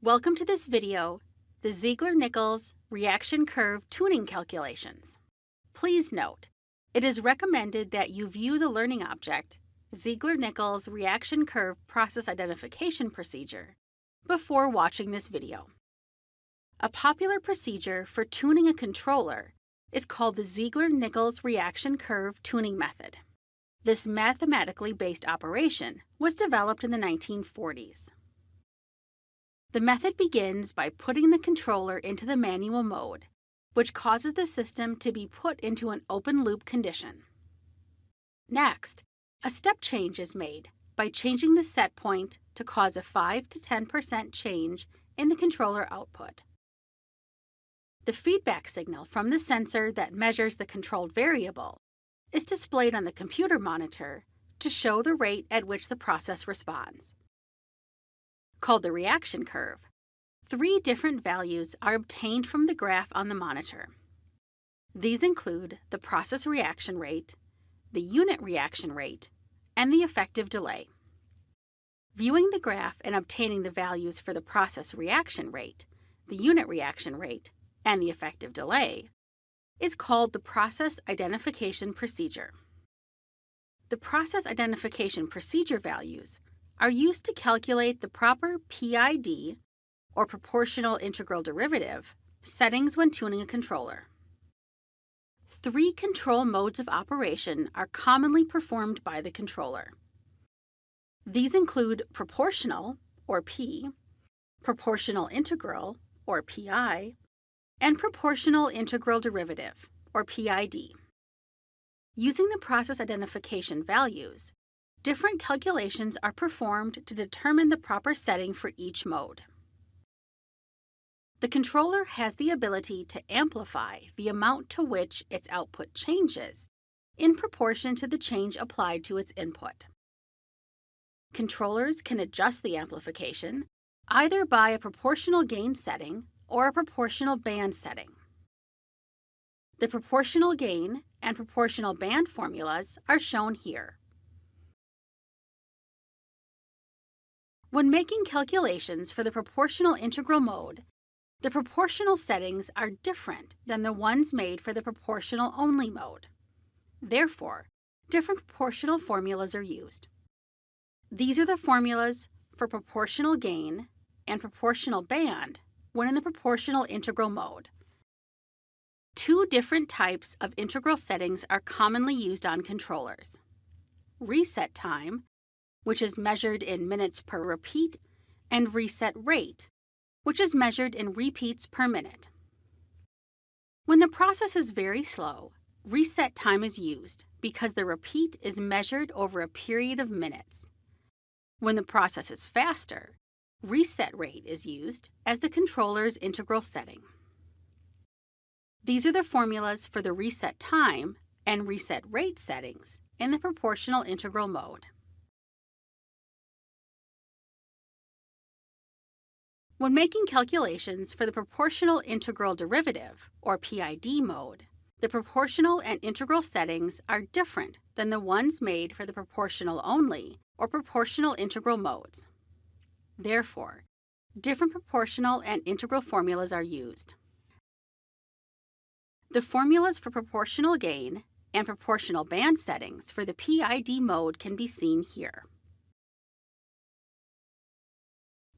Welcome to this video, the Ziegler-Nichols reaction curve tuning calculations. Please note, it is recommended that you view the learning object, Ziegler-Nichols reaction curve process identification procedure, before watching this video. A popular procedure for tuning a controller is called the Ziegler-Nichols reaction curve tuning method. This mathematically based operation was developed in the 1940s. The method begins by putting the controller into the manual mode, which causes the system to be put into an open loop condition. Next, a step change is made by changing the set point to cause a 5 to 10% change in the controller output. The feedback signal from the sensor that measures the controlled variable is displayed on the computer monitor to show the rate at which the process responds called the reaction curve, three different values are obtained from the graph on the monitor. These include the process reaction rate, the unit reaction rate, and the effective delay. Viewing the graph and obtaining the values for the process reaction rate, the unit reaction rate, and the effective delay is called the process identification procedure. The process identification procedure values are used to calculate the proper PID, or proportional integral derivative, settings when tuning a controller. Three control modes of operation are commonly performed by the controller. These include proportional, or P, proportional integral, or PI, and proportional integral derivative, or PID. Using the process identification values, different calculations are performed to determine the proper setting for each mode. The controller has the ability to amplify the amount to which its output changes in proportion to the change applied to its input. Controllers can adjust the amplification either by a proportional gain setting or a proportional band setting. The proportional gain and proportional band formulas are shown here. When making calculations for the proportional integral mode, the proportional settings are different than the ones made for the proportional only mode. Therefore, different proportional formulas are used. These are the formulas for proportional gain and proportional band when in the proportional integral mode. Two different types of integral settings are commonly used on controllers. Reset time which is measured in minutes per repeat, and reset rate, which is measured in repeats per minute. When the process is very slow, reset time is used because the repeat is measured over a period of minutes. When the process is faster, reset rate is used as the controller's integral setting. These are the formulas for the reset time and reset rate settings in the proportional integral mode. When making calculations for the proportional integral derivative, or PID mode, the proportional and integral settings are different than the ones made for the proportional only or proportional integral modes. Therefore, different proportional and integral formulas are used. The formulas for proportional gain and proportional band settings for the PID mode can be seen here.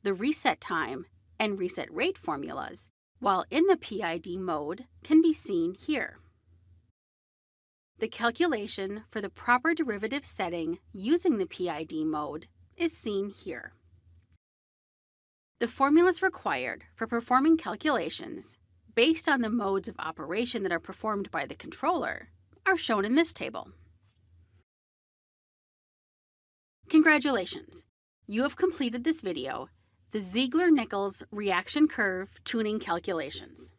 the reset time and reset rate formulas, while in the PID mode, can be seen here. The calculation for the proper derivative setting using the PID mode is seen here. The formulas required for performing calculations based on the modes of operation that are performed by the controller are shown in this table. Congratulations! You have completed this video the Ziegler-Nichols reaction curve tuning calculations.